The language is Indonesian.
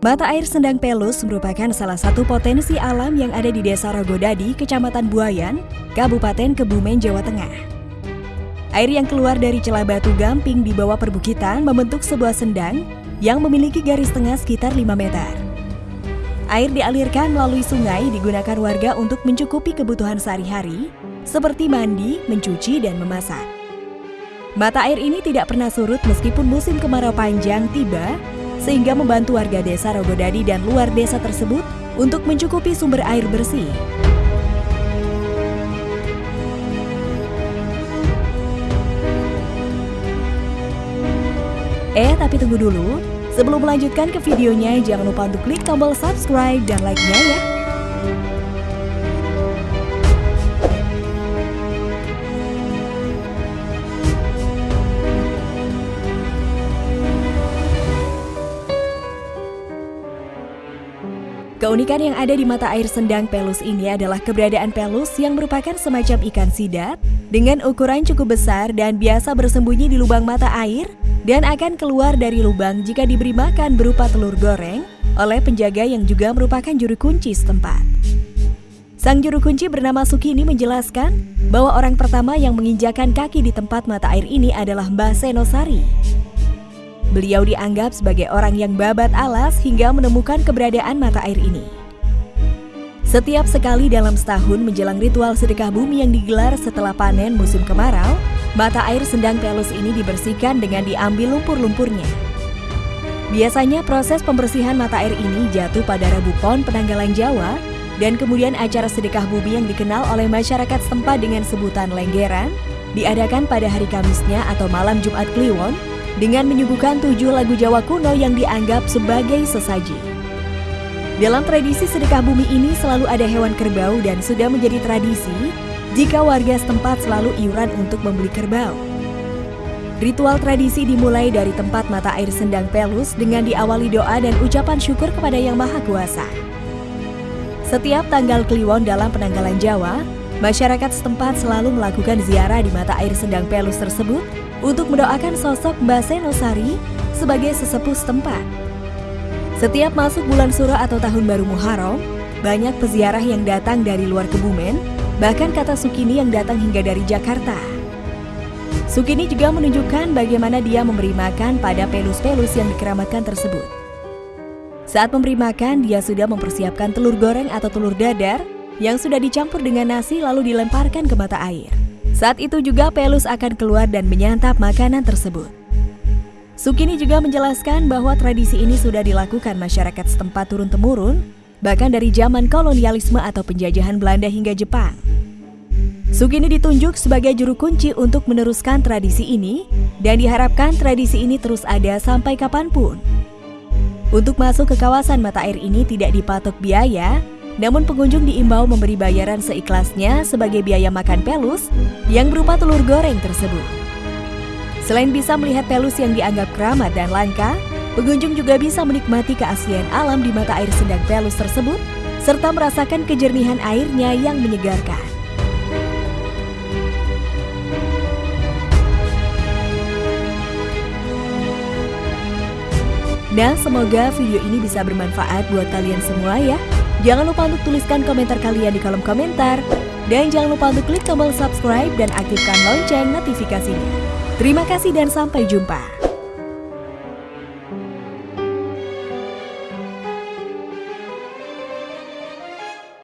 Mata air Sendang Pelus merupakan salah satu potensi alam yang ada di Desa Rogodadi, Kecamatan Buayan, Kabupaten Kebumen, Jawa Tengah. Air yang keluar dari celah batu gamping di bawah perbukitan membentuk sebuah sendang yang memiliki garis tengah sekitar 5 meter. Air dialirkan melalui sungai digunakan warga untuk mencukupi kebutuhan sehari-hari, seperti mandi, mencuci, dan memasak. Mata air ini tidak pernah surut meskipun musim kemarau panjang tiba sehingga membantu warga desa Rogodadi dan luar desa tersebut untuk mencukupi sumber air bersih. Eh, tapi tunggu dulu. Sebelum melanjutkan ke videonya, jangan lupa untuk klik tombol subscribe dan like-nya ya. Keunikan yang ada di mata air sendang pelus ini adalah keberadaan pelus yang merupakan semacam ikan sidat dengan ukuran cukup besar dan biasa bersembunyi di lubang mata air dan akan keluar dari lubang jika diberi makan berupa telur goreng oleh penjaga yang juga merupakan juru kunci setempat. Sang juru kunci bernama Sukini menjelaskan bahwa orang pertama yang menginjakan kaki di tempat mata air ini adalah Mbah Senosari Beliau dianggap sebagai orang yang babat alas hingga menemukan keberadaan mata air ini. Setiap sekali dalam setahun menjelang ritual sedekah bumi yang digelar setelah panen musim kemarau, mata air sendang pelus ini dibersihkan dengan diambil lumpur-lumpurnya. Biasanya proses pembersihan mata air ini jatuh pada Rabu Pon penanggalan Jawa dan kemudian acara sedekah bumi yang dikenal oleh masyarakat setempat dengan sebutan lenggeran diadakan pada hari Kamisnya atau malam Jumat Kliwon dengan menyuguhkan tujuh lagu Jawa kuno yang dianggap sebagai sesaji. Dalam tradisi sedekah bumi ini selalu ada hewan kerbau dan sudah menjadi tradisi jika warga setempat selalu iuran untuk membeli kerbau. Ritual tradisi dimulai dari tempat mata air sendang pelus dengan diawali doa dan ucapan syukur kepada Yang Maha Kuasa. Setiap tanggal kliwon dalam penanggalan Jawa, masyarakat setempat selalu melakukan ziarah di mata air sendang pelus tersebut untuk mendoakan sosok Mbak Senosari sebagai sesepuh setempat. Setiap masuk bulan Suro atau Tahun Baru Muharram, banyak peziarah yang datang dari luar Kebumen, bahkan kata Sukini yang datang hingga dari Jakarta. Sukini juga menunjukkan bagaimana dia memberi makan pada pelus-pelus yang dikeramatkan tersebut. Saat memberi makan, dia sudah mempersiapkan telur goreng atau telur dadar yang sudah dicampur dengan nasi lalu dilemparkan ke mata air. Saat itu juga Pelus akan keluar dan menyantap makanan tersebut. Sukini juga menjelaskan bahwa tradisi ini sudah dilakukan masyarakat setempat turun-temurun, bahkan dari zaman kolonialisme atau penjajahan Belanda hingga Jepang. Sukini ditunjuk sebagai juru kunci untuk meneruskan tradisi ini dan diharapkan tradisi ini terus ada sampai kapan pun. Untuk masuk ke kawasan mata air ini tidak dipatok biaya, namun pengunjung diimbau memberi bayaran seikhlasnya sebagai biaya makan pelus yang berupa telur goreng tersebut. Selain bisa melihat pelus yang dianggap keramat dan langka, pengunjung juga bisa menikmati keaslian alam di mata air sendang pelus tersebut serta merasakan kejernihan airnya yang menyegarkan. Nah, semoga video ini bisa bermanfaat buat kalian semua ya. Jangan lupa untuk tuliskan komentar kalian di kolom komentar. Dan jangan lupa untuk klik tombol subscribe dan aktifkan lonceng notifikasinya. Terima kasih dan sampai jumpa.